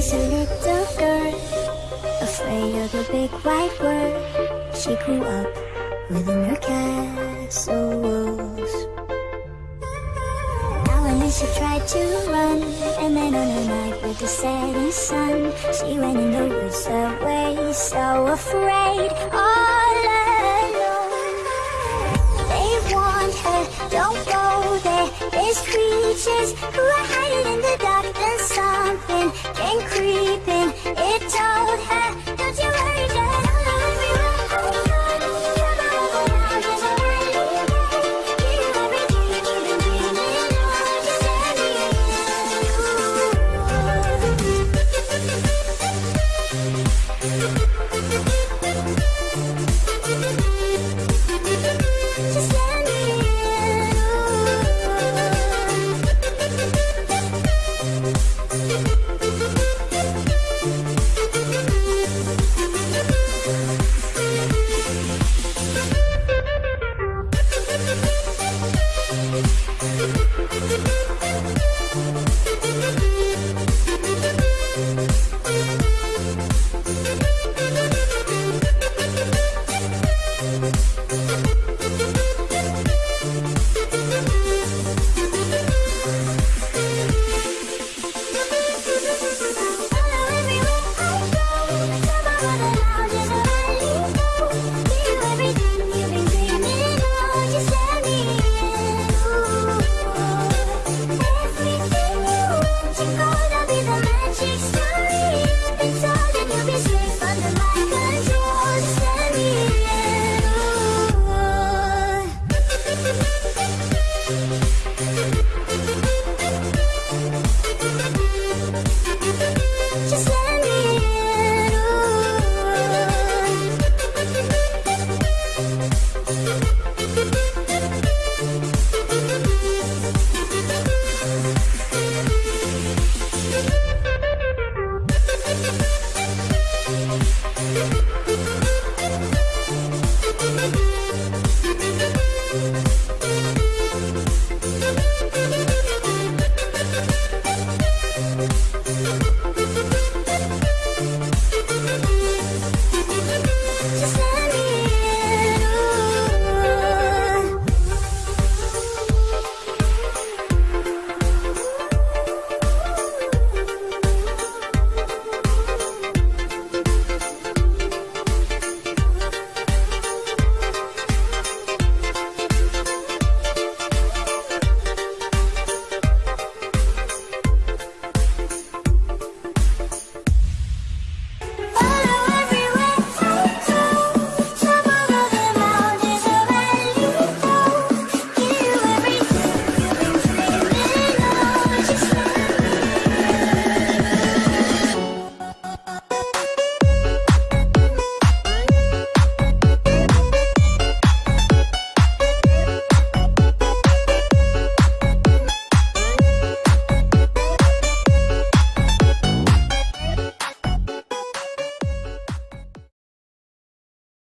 was a little girl, afraid of the big white world. She grew up within her castle walls. Now and then she tried to run, and then on a night with the setting sun, she went in the woods away, so afraid, all alone. They warned her, don't go there. There's creatures who are hiding in the dark. old.